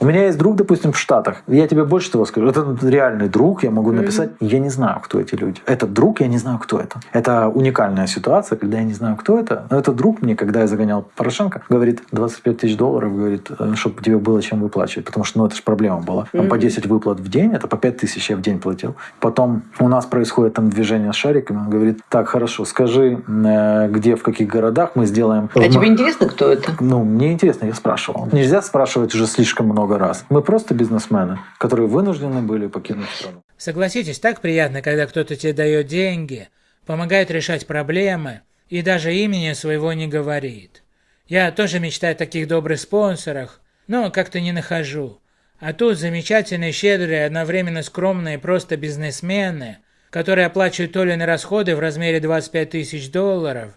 У меня есть друг, допустим, в Штатах. Я тебе больше того скажу. Это реальный друг, я могу написать. Я не знаю, кто эти люди. Этот друг, я не знаю, кто это. Это уникальная ситуация, когда я не знаю, кто это. Но этот друг мне, когда я загонял Порошенко, говорит, 25 тысяч долларов, говорит, э, чтобы тебе было чем выплачивать. Потому что, ну, это же проблема была. Там по 10 выплат в день, это по 5 тысяч я в день платил. Потом у нас происходит там движение с шариками. Он говорит, так, хорошо, скажи, э, где, в каких городах мы сделаем... А тебе интересно, кто это? Ну, мне интересно, я спрашивал. Нельзя спрашивать уже слишком много раз. Мы просто бизнесмены, которые вынуждены были покинуть страну. Согласитесь, так приятно, когда кто-то тебе дает деньги, помогает решать проблемы и даже имени своего не говорит. Я тоже мечтаю о таких добрых спонсорах, но как-то не нахожу. А тут замечательные, щедрые, одновременно скромные просто бизнесмены, которые оплачивают Толины расходы в размере 25 тысяч долларов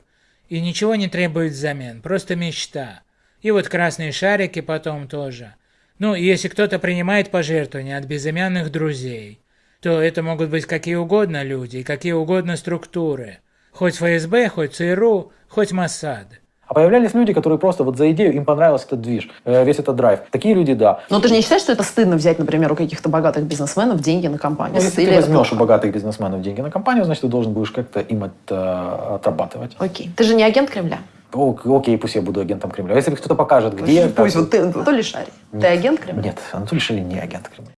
и ничего не требуют взамен, просто мечта. И вот красные шарики потом тоже. Ну, если кто-то принимает пожертвования от безымянных друзей, то это могут быть какие угодно люди и какие угодно структуры. Хоть ФСБ, хоть ЦРУ, хоть Моссад. А появлялись люди, которые просто вот за идею, им понравился этот движ, э, весь этот драйв. Такие люди, да. Но ты же не считаешь, что это стыдно взять, например, у каких-то богатых бизнесменов деньги на компанию? Ну, если Или ты возьмешь у богатых бизнесменов деньги на компанию, значит, ты должен будешь как-то им это отрабатывать. Окей. Ты же не агент Кремля? О, окей, пусть я буду агентом Кремля. Если кто-то покажет, где... Пусть как- вот ты, Анатолий Шарий. Ты агент Кремля? Нет, Анатолий Шилин не агент Кремля.